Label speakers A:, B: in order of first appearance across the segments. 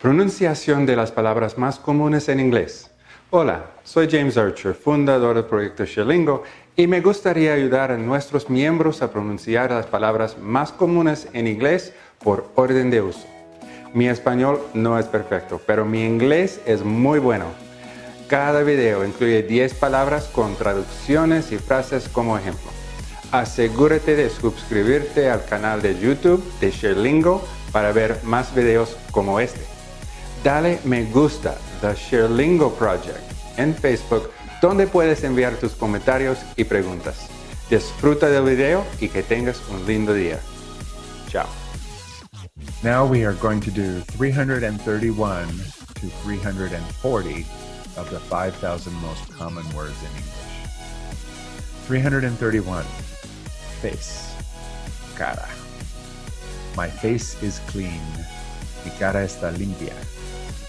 A: Pronunciación de las palabras más comunes en inglés. Hola, soy James Archer, fundador del proyecto Sherlingo, y me gustaría ayudar a nuestros miembros a pronunciar las palabras más comunes en inglés por orden de uso. Mi español no es perfecto, pero mi inglés es muy bueno. Cada video incluye 10 palabras con traducciones y frases como ejemplo. Asegúrate de suscribirte al canal de YouTube de Sherlingo para ver más videos como este dale me gusta The Sherlingo Project en Facebook donde puedes enviar tus comentarios y preguntas. Disfruta del video y que tengas un lindo día. Chao.
B: Now we are going to do 331 to 340 of the 5,000 most common words in English. 331. Face. Cara. My face is clean. Mi cara está limpia.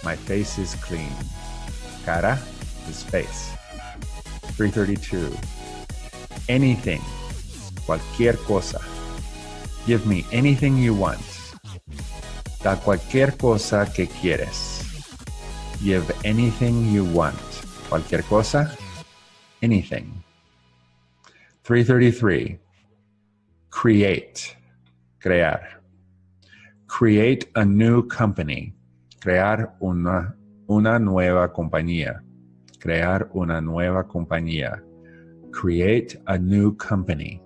B: My face is clean. Cara is face. 332. Anything. Cualquier cosa. Give me anything you want. Da cualquier cosa que quieres. Give anything you want. Cualquier cosa. Anything. 333. Create. Crear. Create a new company crear una, una nueva compañía. Crear una nueva compañía. Create a new company.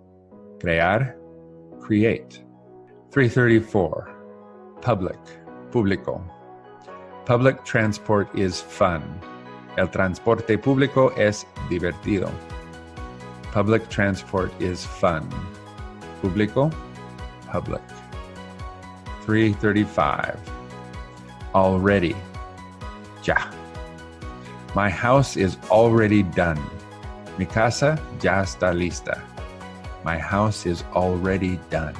B: Crear, create. 334. Public, público. Public transport is fun. El transporte público es divertido. Public transport is fun. Público, public. 335 already. Ya. My house is already done. Mi casa ya está lista. My house is already done.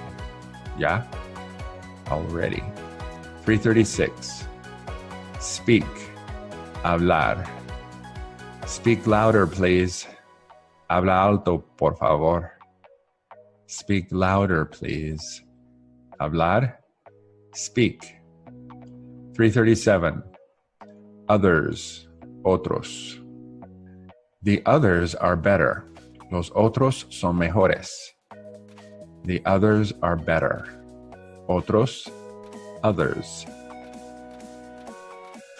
B: Ya? Already. 336. Speak. Hablar. Speak louder, please. Habla alto, por favor. Speak louder, please. Hablar. Speak. 337. Others, otros. The others are better. Los otros son mejores. The others are better. Otros, others.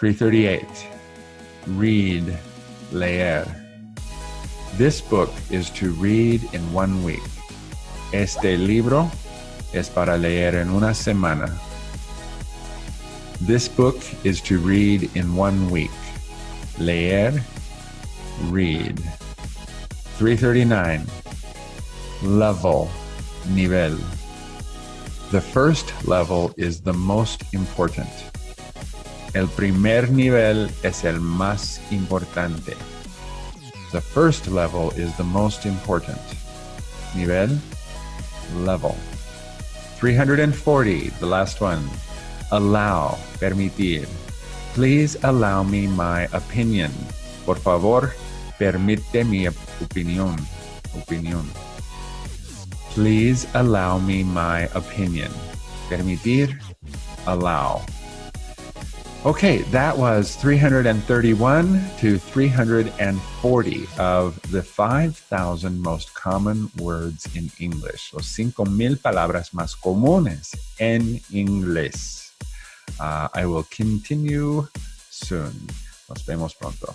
B: 338. Read, leer. This book is to read in one week. Este libro es para leer en una semana. This book is to read in one week. Leer, read. 339. Level, nivel. The first level is the most important. El primer nivel es el más importante. The first level is the most important. Nivel, level. 340, the last one allow, permitir. Please allow me my opinion. Por favor, permite mi opinión. Opinión. Please allow me my opinion. Permitir, allow. Okay, that was 331 to 340 of the 5,000 most common words in English. Los 5,000 palabras más comunes en inglés. Uh, I will continue soon. Nos vemos pronto.